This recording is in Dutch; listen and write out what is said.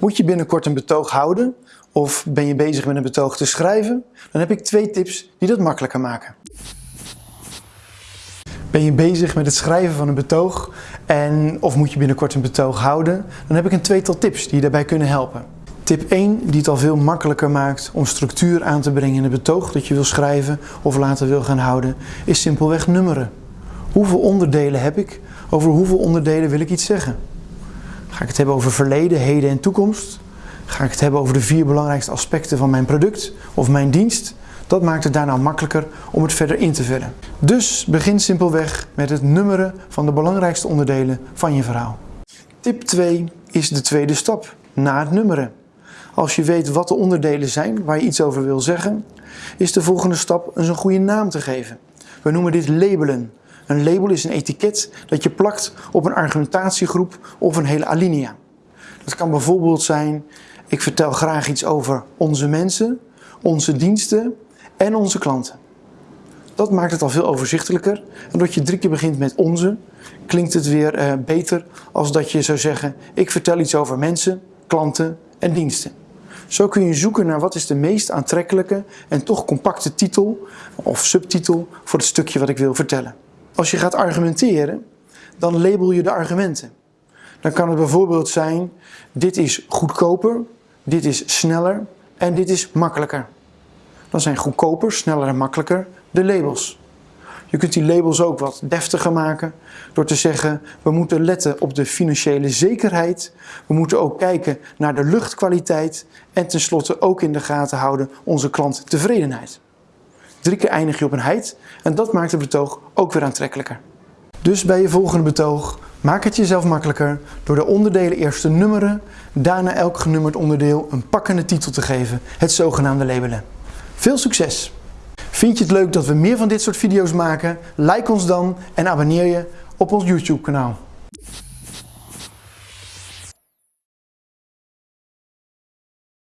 Moet je binnenkort een betoog houden of ben je bezig met een betoog te schrijven? Dan heb ik twee tips die dat makkelijker maken. Ben je bezig met het schrijven van een betoog en of moet je binnenkort een betoog houden? Dan heb ik een tweetal tips die je daarbij kunnen helpen. Tip 1 die het al veel makkelijker maakt om structuur aan te brengen in het betoog dat je wil schrijven of later wil gaan houden, is simpelweg nummeren. Hoeveel onderdelen heb ik? Over hoeveel onderdelen wil ik iets zeggen? Ga ik het hebben over verleden, heden en toekomst? Ga ik het hebben over de vier belangrijkste aspecten van mijn product of mijn dienst? Dat maakt het daarna makkelijker om het verder in te vullen. Dus begin simpelweg met het nummeren van de belangrijkste onderdelen van je verhaal. Tip 2 is de tweede stap, na het nummeren. Als je weet wat de onderdelen zijn waar je iets over wil zeggen, is de volgende stap eens een goede naam te geven. We noemen dit labelen. Een label is een etiket dat je plakt op een argumentatiegroep of een hele alinea. Dat kan bijvoorbeeld zijn, ik vertel graag iets over onze mensen, onze diensten en onze klanten. Dat maakt het al veel overzichtelijker. En doordat je drie keer begint met onze, klinkt het weer uh, beter als dat je zou zeggen, ik vertel iets over mensen, klanten en diensten. Zo kun je zoeken naar wat is de meest aantrekkelijke en toch compacte titel of subtitel voor het stukje wat ik wil vertellen. Als je gaat argumenteren, dan label je de argumenten. Dan kan het bijvoorbeeld zijn, dit is goedkoper, dit is sneller en dit is makkelijker. Dan zijn goedkoper, sneller en makkelijker de labels. Je kunt die labels ook wat deftiger maken door te zeggen we moeten letten op de financiële zekerheid. We moeten ook kijken naar de luchtkwaliteit en tenslotte ook in de gaten houden onze klanttevredenheid. Drie keer eindig je op een heid en dat maakt het betoog ook weer aantrekkelijker. Dus bij je volgende betoog maak het jezelf makkelijker door de onderdelen eerst te nummeren, daarna elk genummerd onderdeel een pakkende titel te geven, het zogenaamde labelen. Veel succes! Vind je het leuk dat we meer van dit soort video's maken? Like ons dan en abonneer je op ons YouTube kanaal.